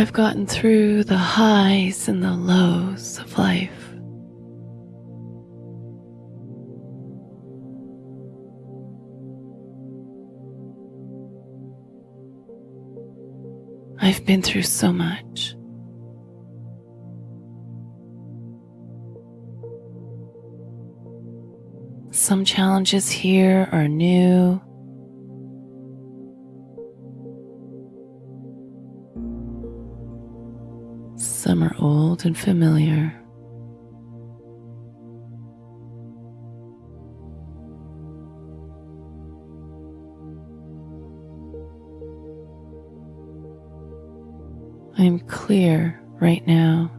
I've gotten through the highs and the lows of life. I've been through so much. Some challenges here are new. Some are old and familiar. I am clear right now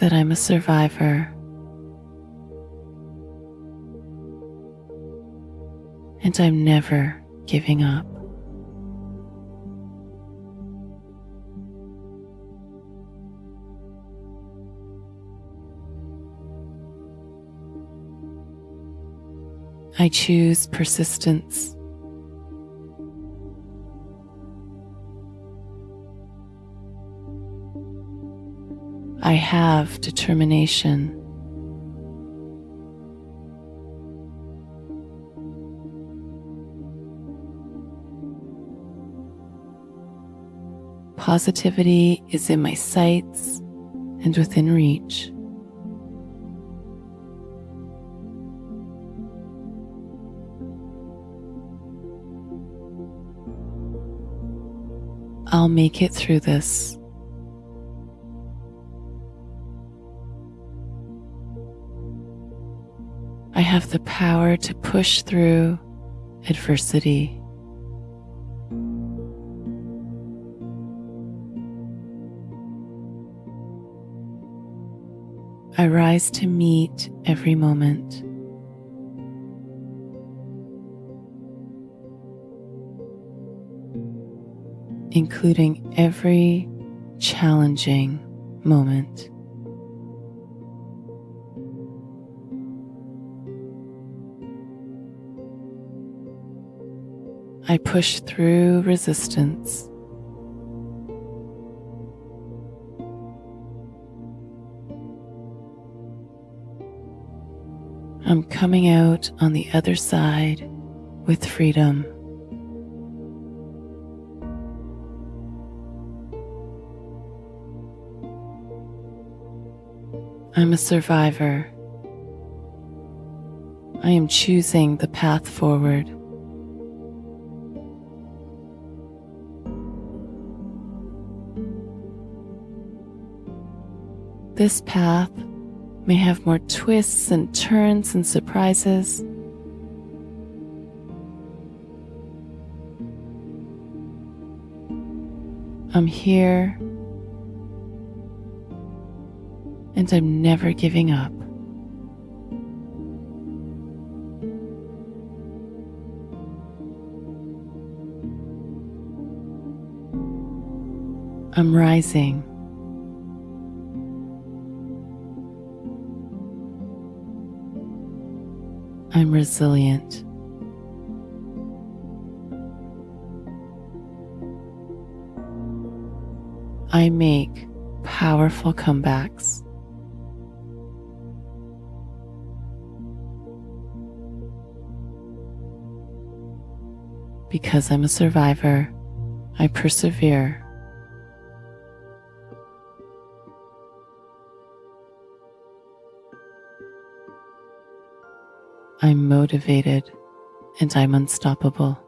that I'm a survivor. And I'm never giving up. I choose persistence. I have determination. Positivity is in my sights and within reach. I'll make it through this. I have the power to push through adversity. I rise to meet every moment. Including every challenging moment. I push through resistance. I'm coming out on the other side with freedom. I'm a survivor. I am choosing the path forward. This path may have more twists and turns and surprises. I'm here and I'm never giving up. I'm rising. I'm resilient. I make powerful comebacks. Because I'm a survivor, I persevere. I'm motivated and I'm unstoppable.